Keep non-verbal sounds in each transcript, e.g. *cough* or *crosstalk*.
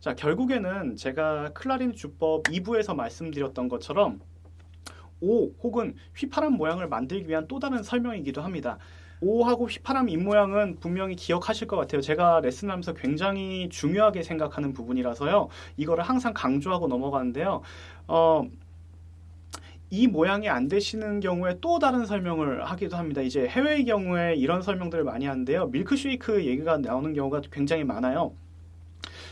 자, 결국에는 제가 클라리넷 주법 2부에서 말씀드렸던 것처럼 오 혹은 휘파람 모양을 만들기 위한 또 다른 설명이기도 합니다. 오하고 휘파람 입모양은 분명히 기억하실 것 같아요. 제가 레슨하면서 굉장히 중요하게 생각하는 부분이라서요. 이거를 항상 강조하고 넘어가는데요. 어, 이 모양이 안 되시는 경우에 또 다른 설명을 하기도 합니다. 이제 해외의 경우에 이런 설명들을 많이 하는데요. 밀크쉐이크 얘기가 나오는 경우가 굉장히 많아요.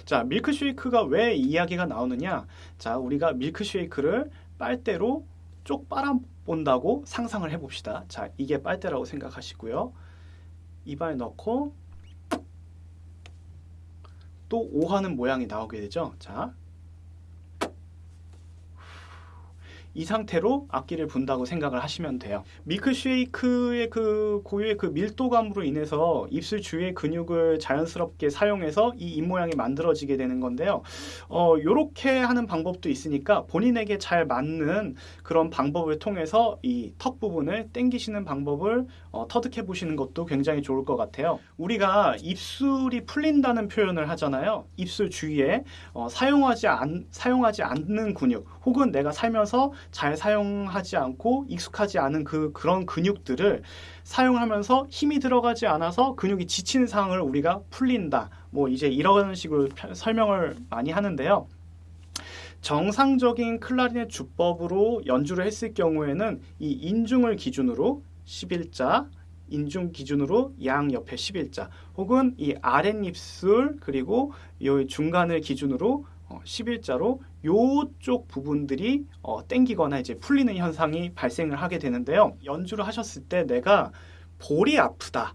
자, 밀크쉐이크가 왜 이야기가 나오느냐? 자, 우리가 밀크쉐이크를 빨대로 쪽 빨아 본다고 상상을 해봅시다. 자, 이게 빨대라고 생각하시고요. 입안에 넣고 또 오하는 모양이 나오게 되죠. 자, 이 상태로 악기를 분다고 생각을 하시면 돼요. 밀크쉐이크의 그 고유의 그 밀도감으로 인해서 입술 주위의 근육을 자연스럽게 사용해서 이 입모양이 만들어지게 되는 건데요. 어, 요렇게 하는 방법도 있으니까 본인에게 잘 맞는 그런 방법을 통해서 이 턱 부분을 당기시는 방법을 어, 터득해 보시는 것도 굉장히 좋을 것 같아요. 우리가 입술이 풀린다는 표현을 하잖아요. 입술 주위에 어, 사용하지 않 사용하지 않는 근육 혹은 내가 살면서 잘 사용하지 않고 익숙하지 않은 그 그런 근육들을 사용하면서 힘이 들어가지 않아서 근육이 지치는 상황을 우리가 풀린다. 뭐 이제 이런 식으로 설명을 많이 하는데요. 정상적인 클라리넷 주법으로 연주를 했을 경우에는 이 인중을 기준으로 11자, 인중 기준으로 양 옆에 11자, 혹은 이 아랫입술 그리고 이 중간을 기준으로 11자로 요쪽 부분들이 어, 땡기거나 이제 풀리는 현상이 발생을 하게 되는데요. 연주를 하셨을 때 내가 볼이 아프다.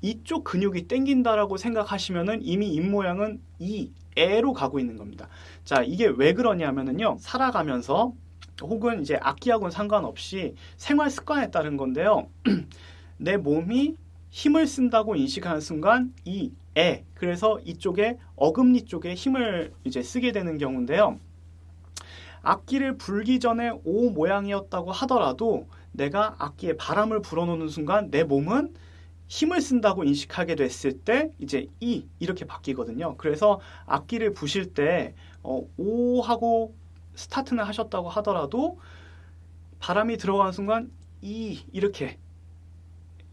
이쪽 근육이 땡긴다라고 생각하시면은 이미 입모양은 이 애로 가고 있는 겁니다. 자, 이게 왜 그러냐면은요. 살아가면서 혹은 이제 악기하고는 상관없이 생활 습관에 따른 건데요. *clears throat* 내 몸이 힘을 쓴다고 인식하는 순간 이 에, 그래서 이쪽에 어금니 쪽에 힘을 이제 쓰게 되는 경우인데요. 악기를 불기 전에 O 모양이었다고 하더라도 내가 악기에 바람을 불어넣는 순간 내 몸은 힘을 쓴다고 인식하게 됐을 때 이제 이 이렇게 바뀌거든요. 그래서 악기를 부실 때 어, O 하고 스타트는 하셨다고 하더라도 바람이 들어가는 순간 이 이렇게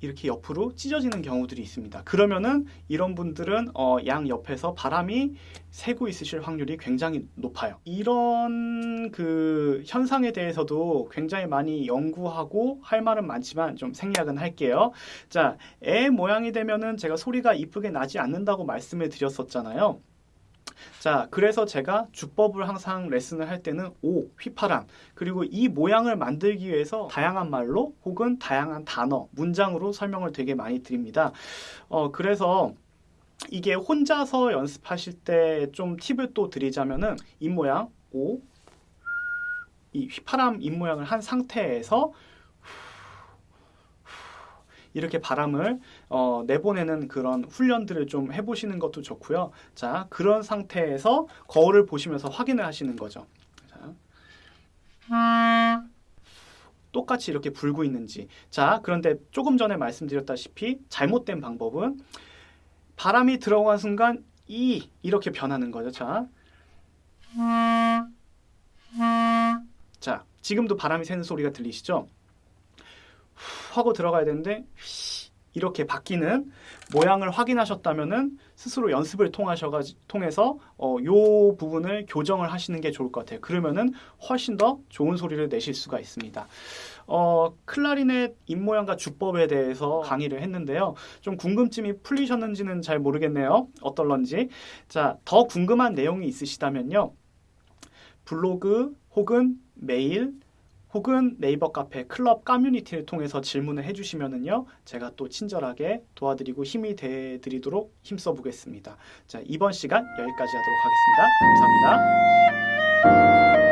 이렇게 옆으로 찢어지는 경우들이 있습니다. 그러면은 이런 분들은 어, 양 옆에서 바람이 새고 있으실 확률이 굉장히 높아요. 이런 그 현상에 대해서도 굉장히 많이 연구하고 할 말은 많지만 좀 생략은 할게요. 자, 애 모양이 되면은 제가 소리가 이쁘게 나지 않는다고 말씀을 드렸었잖아요. 자, 그래서 제가 주법을 항상 레슨을 할 때는 오, 휘파람, 그리고 이 모양을 만들기 위해서 다양한 말로 혹은 다양한 단어, 문장으로 설명을 되게 많이 드립니다. 어, 그래서 이게 혼자서 연습하실 때 좀 팁을 또 드리자면은 입 모양 오, 이 휘파람 입 모양을 한 상태에서 이렇게 바람을 어, 내보내는 그런 훈련들을 좀 해보시는 것도 좋고요. 자, 그런 상태에서 거울을 보시면서 확인을 하시는 거죠. 자. 똑같이 이렇게 불고 있는지. 자, 그런데 조금 전에 말씀드렸다시피 잘못된 방법은 바람이 들어간 순간 이 이렇게 변하는 거죠. 자. 자, 지금도 바람이 새는 소리가 들리시죠? 하고 들어가야 되는데 이렇게 바뀌는 모양을 확인하셨다면은 스스로 연습을 통하셔가 통해서 어, 요 부분을 교정을 하시는 게 좋을 것 같아요. 그러면은 훨씬 더 좋은 소리를 내실 수가 있습니다. 어, 클라리넷 입모양과 주법에 대해서 강의를 했는데요. 좀 궁금증이 풀리셨는지는 잘 모르겠네요. 어떨런지. 자, 더 궁금한 내용이 있으시다면요. 블로그 혹은 메일 혹은 네이버 카페 클럽 커뮤니티를 통해서 질문을 해주시면은요 제가 또 친절하게 도와드리고 힘이 돼 드리도록 힘써 보겠습니다. 자 이번 시간 여기까지 하도록 하겠습니다. 감사합니다